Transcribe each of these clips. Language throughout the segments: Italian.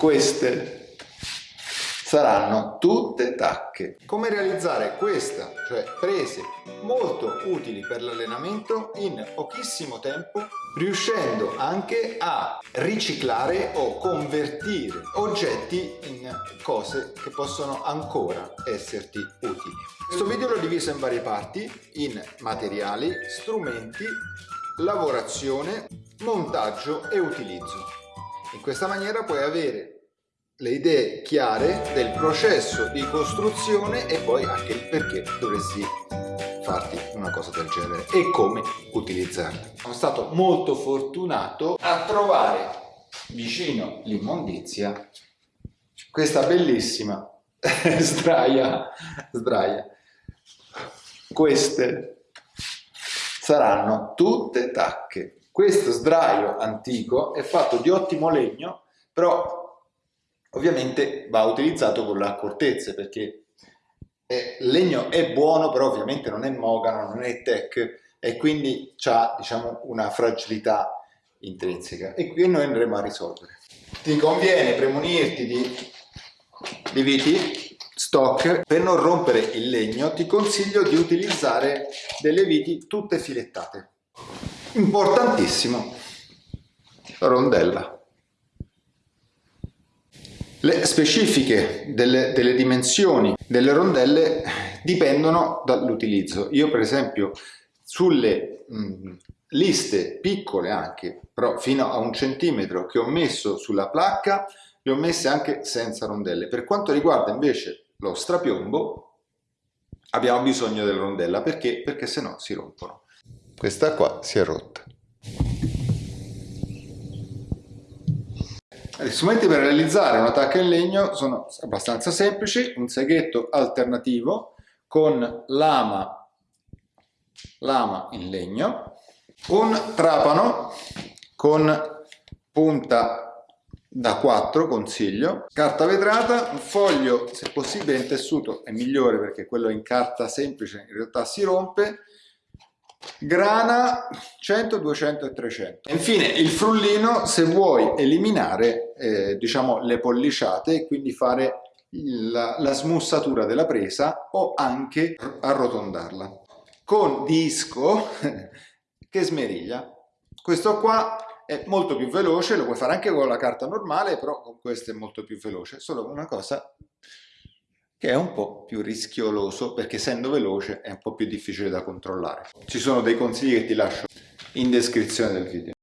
queste saranno tutte tacche. Come realizzare questa, cioè prese molto utili per l'allenamento in pochissimo tempo, riuscendo anche a riciclare o convertire oggetti in cose che possono ancora esserti utili. Questo video l'ho diviso in varie parti, in materiali, strumenti, lavorazione, montaggio e utilizzo. In questa maniera puoi avere le idee chiare del processo di costruzione e poi anche il perché dovresti farti una cosa del genere e come utilizzarla. Sono stato molto fortunato a trovare vicino l'immondizia questa bellissima sdraia, sdraia. Queste saranno tutte tacche. Questo sdraio antico è fatto di ottimo legno, però Ovviamente va utilizzato con l'accortezza perché il legno è buono però ovviamente non è mogano, non è tech e quindi ha diciamo, una fragilità intrinseca e qui noi andremo a risolvere. Ti conviene premunirti di, di viti stock per non rompere il legno ti consiglio di utilizzare delle viti tutte filettate. Importantissimo, rondella. Le specifiche delle, delle dimensioni delle rondelle dipendono dall'utilizzo. Io per esempio sulle mh, liste piccole anche, però fino a un centimetro che ho messo sulla placca, le ho messe anche senza rondelle. Per quanto riguarda invece lo strapiombo, abbiamo bisogno della rondella, perché? Perché se no si rompono. Questa qua si è rotta. Gli strumenti per realizzare una tacca in legno sono abbastanza semplici, un seghetto alternativo con lama, lama in legno, un trapano con punta da 4 consiglio, carta vetrata, un foglio se possibile in tessuto è migliore perché quello in carta semplice in realtà si rompe, grana 100, 200 e 300. Infine il frullino se vuoi eliminare eh, diciamo le polliciate e quindi fare la, la smussatura della presa o anche arrotondarla con disco che smeriglia. Questo qua è molto più veloce, lo puoi fare anche con la carta normale, però con questo è molto più veloce. Solo una cosa che è un po' più rischioloso perché essendo veloce è un po' più difficile da controllare. Ci sono dei consigli che ti lascio in descrizione del video.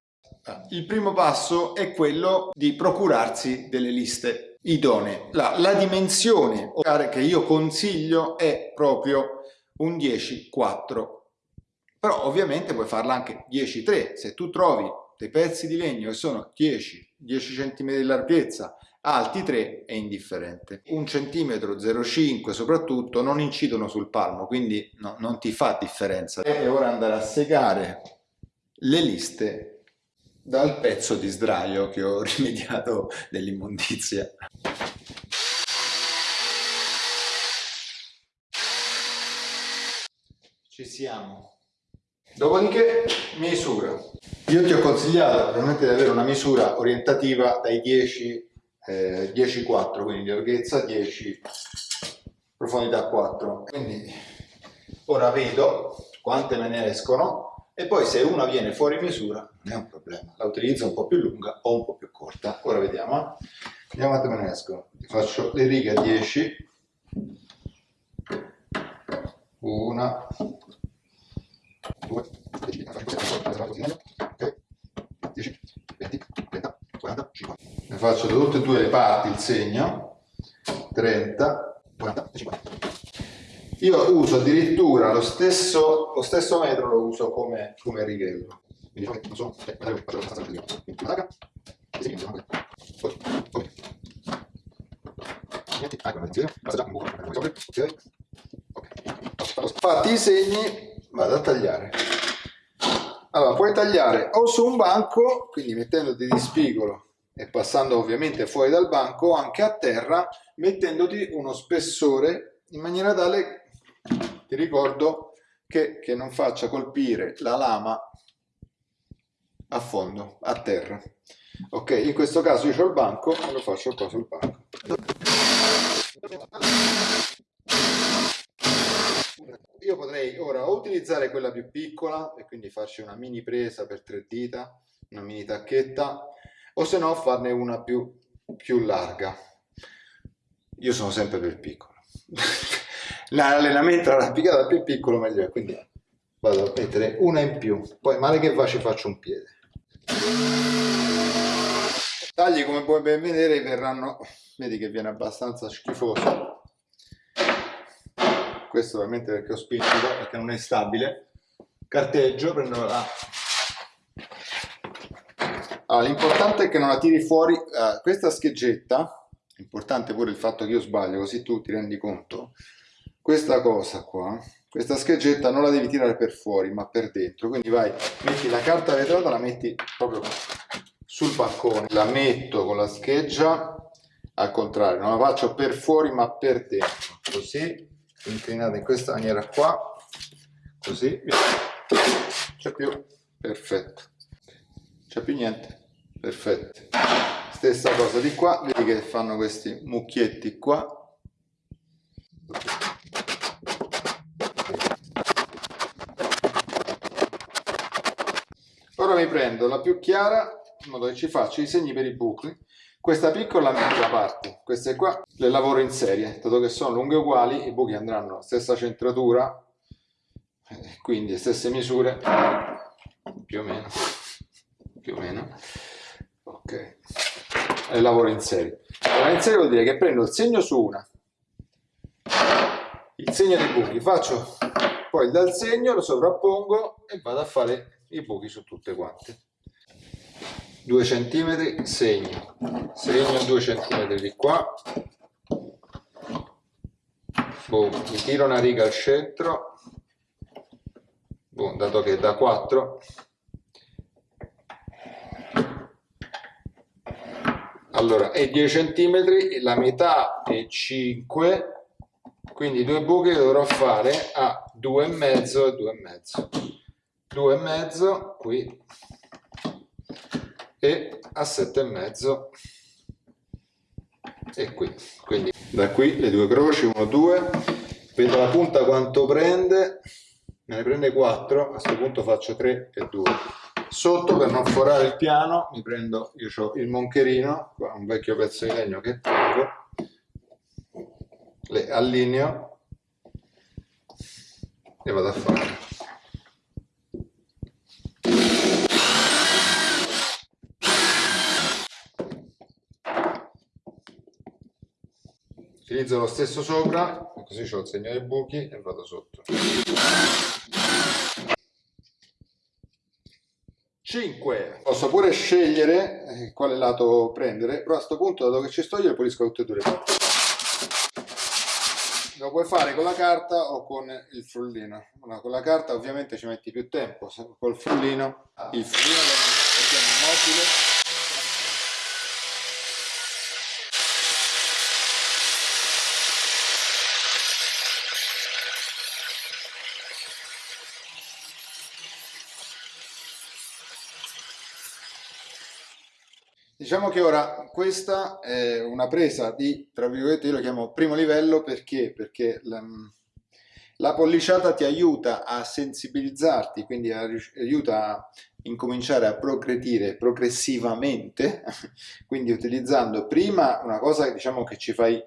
Il primo passo è quello di procurarsi delle liste idonee. La, la dimensione che io consiglio è proprio un 10-4, però ovviamente puoi farla anche 10-3. Se tu trovi dei pezzi di legno che sono 10, 10 cm di larghezza, alti 3 è indifferente. Un centimetro 0,5 soprattutto non incidono sul palmo, quindi no, non ti fa differenza. E ora andare a segare le liste dal pezzo di sdraio che ho rimediato dell'immondizia. Ci siamo. Dopodiché misura. Io ti ho consigliato ovviamente di avere una misura orientativa dai 10 eh, 10,4 quindi di larghezza 10 profondità 4 quindi ora vedo quante me ne escono e poi se una viene fuori misura non è un problema. La utilizzo un po' più lunga o un po' più corta. Ora vediamo eh. vediamo quante me ne escono faccio le righe a 10 una. Due. 10 20 30 40 50 ne faccio da tutte e due le parti il segno. 30 40 50 io uso addirittura lo stesso, lo stesso metro lo uso come, come righello. Faccio così quindi ok. Fatti i segni vado a tagliare. Allora puoi tagliare o su un banco quindi mettendoti di spigolo e passando ovviamente fuori dal banco anche a terra mettendoti uno spessore in maniera tale ti ricordo che, che non faccia colpire la lama a fondo, a terra. Ok, in questo caso io ho il banco e lo faccio qua sul banco. Io potrei ora utilizzare quella più piccola e quindi farci una mini presa per tre dita, una mini tacchetta, o se no farne una più, più larga. Io sono sempre per piccolo. L'allenamento arrampicata più piccolo meglio è, quindi vado a mettere una in più, poi male che va ci faccio un piede. Tagli come puoi ben vedere verranno, vedi che viene abbastanza schifoso. Questo ovviamente perché ho spinto perché non è stabile. Carteggio prendo la allora, l'importante è che non la tiri fuori uh, questa scheggetta importante pure il fatto che io sbaglio così tu ti rendi conto questa cosa qua questa scheggetta non la devi tirare per fuori ma per dentro. Quindi vai metti la carta vetrata la metti proprio sul bancone la metto con la scheggia al contrario non la faccio per fuori ma per dentro. Così inclinata in questa maniera qua così c'è più perfetto. C'è più niente perfetto. Stessa cosa di qua vedi che fanno questi mucchietti qua ora mi prendo la più chiara in modo che ci faccio i segni per i buchi questa piccola da parte, queste qua le lavoro in serie, dato che sono lunghe uguali, i buchi andranno stessa centratura, eh, quindi stesse misure, più o meno, più o meno, ok, le lavoro in serie. Allora in serie vuol dire che prendo il segno su una, il segno dei buchi, faccio poi dal segno, lo sovrappongo e vado a fare i buchi su tutte quante. 2 cm segno. Segno 2 cm di qua. Boh, mi tiro una riga al centro. Boh, dato che è da 4 allora è 10 cm la metà è 5 quindi due buchi dovrò fare a 2,5 e 2,5 2,5 qui e a 7,5 e qui. Quindi da qui le due croci 1 2 vedo la punta quanto prende. Me ne prende 4 a questo punto faccio 3 e 2 sotto per non forare il piano mi prendo io ho il moncherino un vecchio pezzo di legno che tengo. Le allineo. E vado a fare utilizzo lo stesso sopra così ho il segno dei buchi e vado sotto. 5 posso pure scegliere eh, quale lato prendere? Però a questo punto dato che ci sto io pulisco tutte e due le parti lo puoi fare con la carta o con il frullino. No, con la carta ovviamente ci metti più tempo col frullino. Il frullino mettiamo mobile Diciamo che ora questa è una presa di, tra virgolette, io lo chiamo primo livello perché? Perché la, la polliciata ti aiuta a sensibilizzarti, quindi a, aiuta a incominciare a progredire progressivamente, quindi utilizzando prima una cosa che diciamo che ci fai,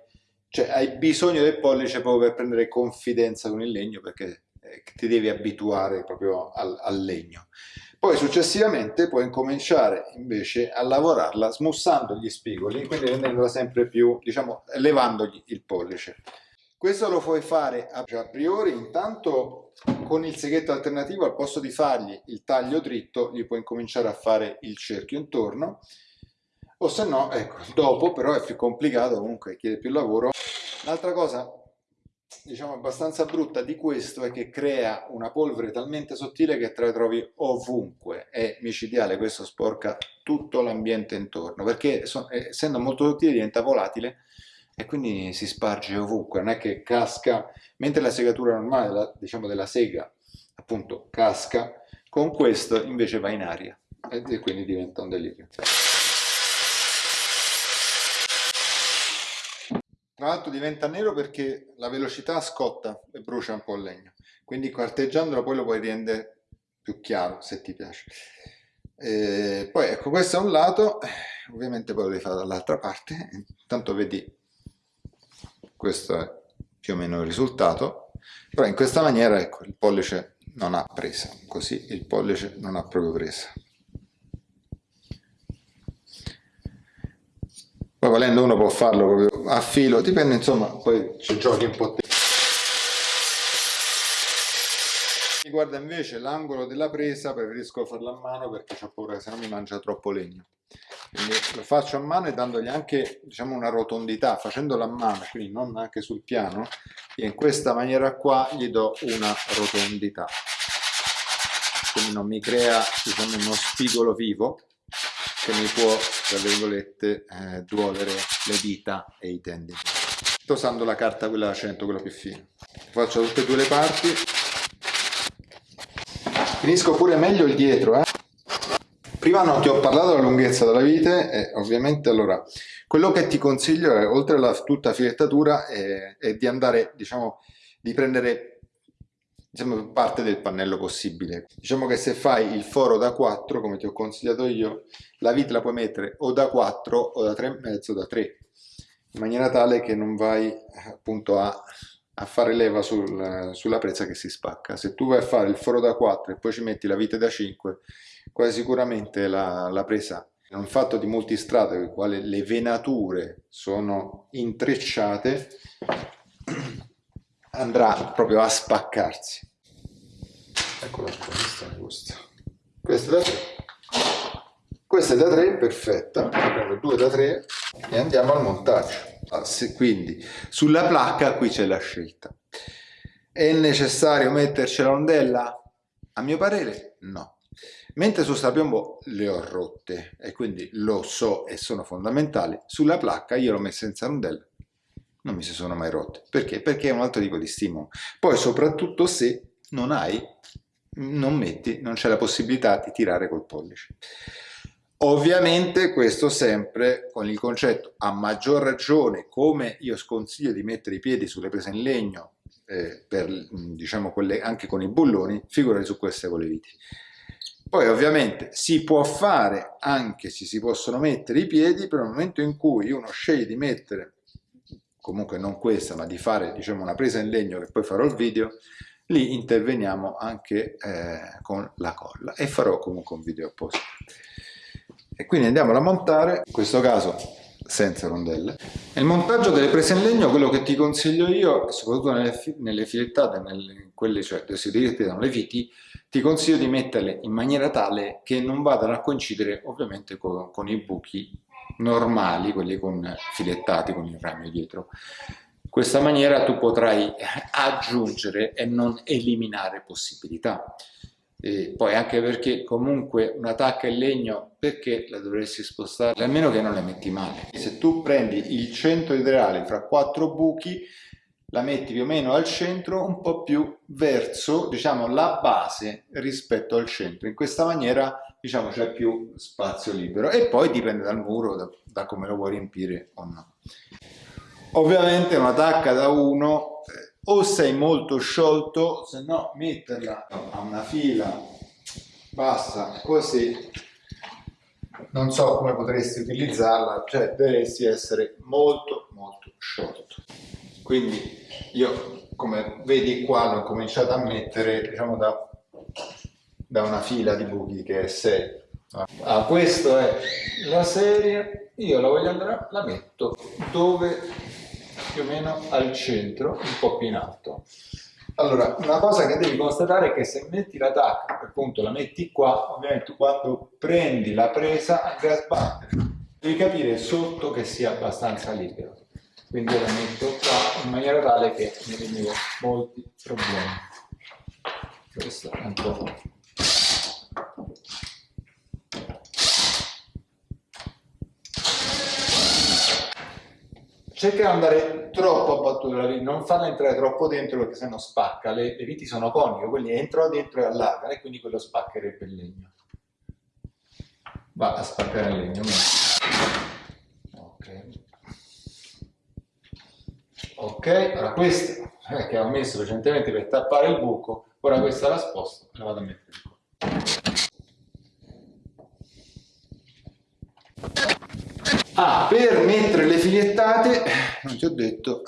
cioè hai bisogno del pollice proprio per prendere confidenza con il legno perché eh, ti devi abituare proprio al, al legno. Poi successivamente puoi incominciare invece a lavorarla smussando gli spigoli, quindi rendendola sempre più, diciamo, elevandogli il pollice. Questo lo puoi fare a priori, intanto con il seghetto alternativo al posto di fargli il taglio dritto, gli puoi incominciare a fare il cerchio intorno, o se no, ecco, dopo però è più complicato, comunque chiede più lavoro. Un'altra cosa diciamo abbastanza brutta di questo è che crea una polvere talmente sottile che te la trovi ovunque. È micidiale questo sporca tutto l'ambiente intorno perché essendo molto sottile diventa volatile e quindi si sparge ovunque. Non è che casca mentre la segatura normale la, diciamo della sega appunto casca con questo invece va in aria e quindi diventa un delirio l'altro diventa nero perché la velocità scotta e brucia un po' il legno, quindi carteggiandolo poi lo puoi rendere più chiaro se ti piace. E poi ecco questo è un lato, ovviamente poi lo devi fare dall'altra parte, intanto vedi questo è più o meno il risultato, però in questa maniera ecco il pollice non ha presa, così il pollice non ha proprio presa. Poi volendo uno può farlo proprio a filo, dipende insomma, poi ci giochi un po'. Riguarda invece l'angolo della presa, preferisco farlo a mano perché ho paura che se no mi mangia troppo legno. Quindi lo faccio a mano e dandogli anche diciamo, una rotondità, facendolo a mano, quindi non anche sul piano, e in questa maniera qua gli do una rotondità. Quindi non mi crea diciamo, uno spigolo vivo, che mi può, tra virgolette, eh, duolere le dita e i tendini. Sto usando la carta quella da 100, quella più fine. Faccio tutte e due le parti. Finisco pure meglio il dietro, eh. Prima non ti ho parlato della lunghezza della vite e ovviamente allora quello che ti consiglio è oltre alla tutta filettatura è, è di andare diciamo di prendere diciamo, parte del pannello possibile. Diciamo che se fai il foro da 4, come ti ho consigliato io, la vite la puoi mettere o da 4 o da 3,5 o da 3, in maniera tale che non vai appunto a, a fare leva sul, sulla presa che si spacca. Se tu vai a fare il foro da 4 e poi ci metti la vite da 5, quasi sicuramente la, la presa è un fatto di multistrato nel quale le venature sono intrecciate andrà proprio a spaccarsi. Eccola qua, questa è questa. Da 3. Questa è da 3, perfetta. Prendo 2 da 3 e andiamo al montaggio. Ah, quindi sulla placca qui c'è la scelta. È necessario metterci la rondella? A mio parere no. Mentre su strapiombo le ho rotte e quindi lo so e sono fondamentali, sulla placca io l'ho messa senza rondella non mi si sono mai rotte. Perché? Perché è un altro tipo di stimolo. Poi soprattutto se non hai, non metti, non c'è la possibilità di tirare col pollice. Ovviamente questo sempre con il concetto a maggior ragione come io sconsiglio di mettere i piedi sulle prese in legno eh, per, diciamo, quelle, anche con i bulloni, figurati su queste con le viti. Poi ovviamente si può fare anche se si possono mettere i piedi, però nel momento in cui uno sceglie di mettere comunque non questa, ma di fare diciamo, una presa in legno che poi farò il video, lì interveniamo anche eh, con la colla e farò comunque un video apposta. E quindi andiamo a montare, in questo caso senza rondelle. Nel montaggio delle prese in legno quello che ti consiglio io, soprattutto nelle, nelle filettate, nelle, quelle cioè dove si utilizzano le viti, ti consiglio di metterle in maniera tale che non vadano a coincidere ovviamente con, con i buchi normali, quelli con filettati con il rame dietro. In questa maniera tu potrai aggiungere e non eliminare possibilità. E poi anche perché comunque una tacca in legno perché la dovresti spostare? Almeno che non la metti male. Se tu prendi il centro ideale fra quattro buchi la metti più o meno al centro, un po' più verso, diciamo, la base rispetto al centro. In questa maniera, diciamo, c'è più spazio libero. E poi dipende dal muro, da, da come lo vuoi riempire o no. Ovviamente una tacca da uno, eh, o sei molto sciolto, se no metterla a una fila bassa così, non so come potresti utilizzarla, cioè dovresti essere molto molto sciolto. Quindi io come vedi qua l'ho cominciato a mettere diciamo da, da una fila di buchi che è 6 ah, questa è la serie io la voglio andare la metto dove più o meno al centro un po' più in alto. Allora una cosa che devi constatare è che se metti la tacca appunto la metti qua ovviamente quando prendi la presa andrai a sbattere. Devi capire sotto che sia abbastanza libero. Quindi la metto qua in maniera tale che mi elimino molti problemi. Questo è un po' cerca di andare troppo a battuta non farla entrare troppo dentro perché sennò spacca. Le, le viti sono coniche quindi entrano dentro e allargano e quindi quello spaccherebbe il legno. Va a spaccare il legno ok. Ok ora questa eh, che ho messo recentemente per tappare il buco ora questa la sposto e la vado a mettere qua ah per mettere le figliettate non ti ho detto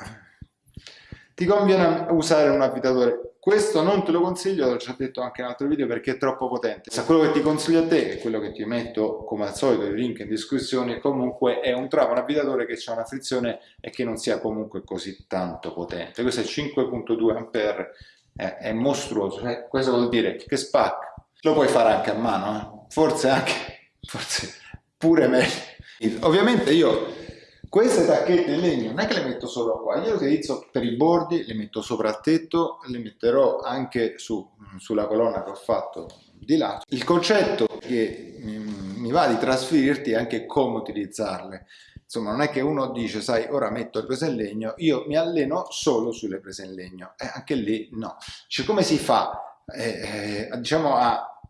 ti conviene usare un avvitatore questo non te lo consiglio, l'ho già detto anche in altro video, perché è troppo potente. Se quello che ti consiglio a te, è quello che ti metto come al solito il link in descrizione, comunque è un travo, un avvitatore che ha una frizione e che non sia comunque così tanto potente. Questo è 5.2 A, è, è mostruoso, cioè, questo vuol dire che spacca. Lo puoi fare anche a mano, eh? forse anche, forse pure meglio. Ovviamente io queste tacchette in legno non è che le metto solo qua, io le utilizzo per i bordi, le metto sopra il tetto, le metterò anche su, sulla colonna che ho fatto di lato. Il concetto che mi va di trasferirti è anche come utilizzarle. Insomma, non è che uno dice, sai, ora metto le prese in legno, io mi alleno solo sulle prese in legno. E anche lì no. Cioè, come si fa, eh, eh, diciamo, a,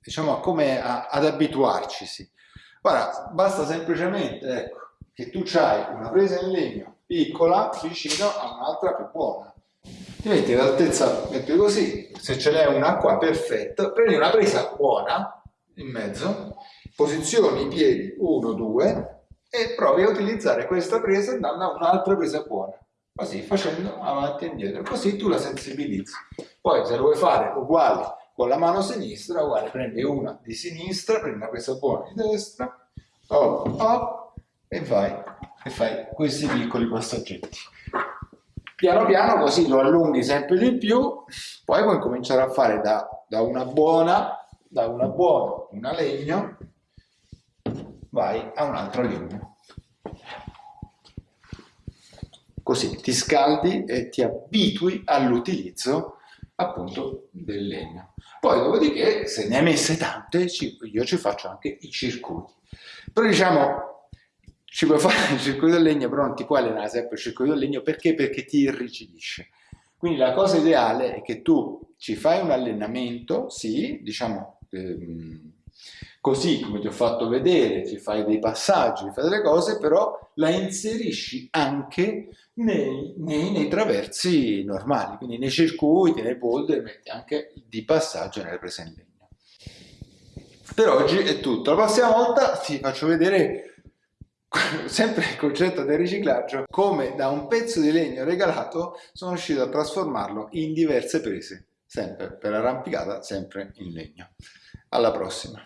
diciamo, a come a, ad abituarci? Ora, basta semplicemente, ecco, che tu hai una presa in legno piccola vicino a un'altra più buona. Ti metti l'altezza, metti così, se ce n'è una qua, perfetto, prendi una presa buona in mezzo, posizioni i piedi 1, 2 e provi a utilizzare questa presa andando a un'altra presa buona, così facendo avanti e indietro, così tu la sensibilizzi. Poi se lo vuoi fare uguale con la mano sinistra, uguale, prendi una di sinistra, prendi presa buona di destra, hop, hop, e vai e fai questi piccoli passaggetti. Piano piano così lo allunghi sempre di più poi puoi cominciare a fare da, da una buona da una buona una legno vai a un'altra legno. Così ti scaldi e ti abitui all'utilizzo appunto del legno poi dopodiché se ne hai messe tante io ci faccio anche i circuiti però diciamo ci puoi fare il circuito del legno, però non ti puoi sempre il circuito del legno perché? Perché ti irrigidisce. Quindi la cosa ideale è che tu ci fai un allenamento, sì, diciamo ehm, così come ti ho fatto vedere, ci fai dei passaggi, ci fai delle cose, però la inserisci anche nei, nei, nei traversi normali, quindi nei circuiti, nei boulder, metti anche di passaggio nelle prese in legno. Per oggi è tutto, la prossima volta ti faccio vedere sempre il concetto del riciclaggio, come da un pezzo di legno regalato sono riuscito a trasformarlo in diverse prese, sempre per arrampicata, sempre in legno. Alla prossima!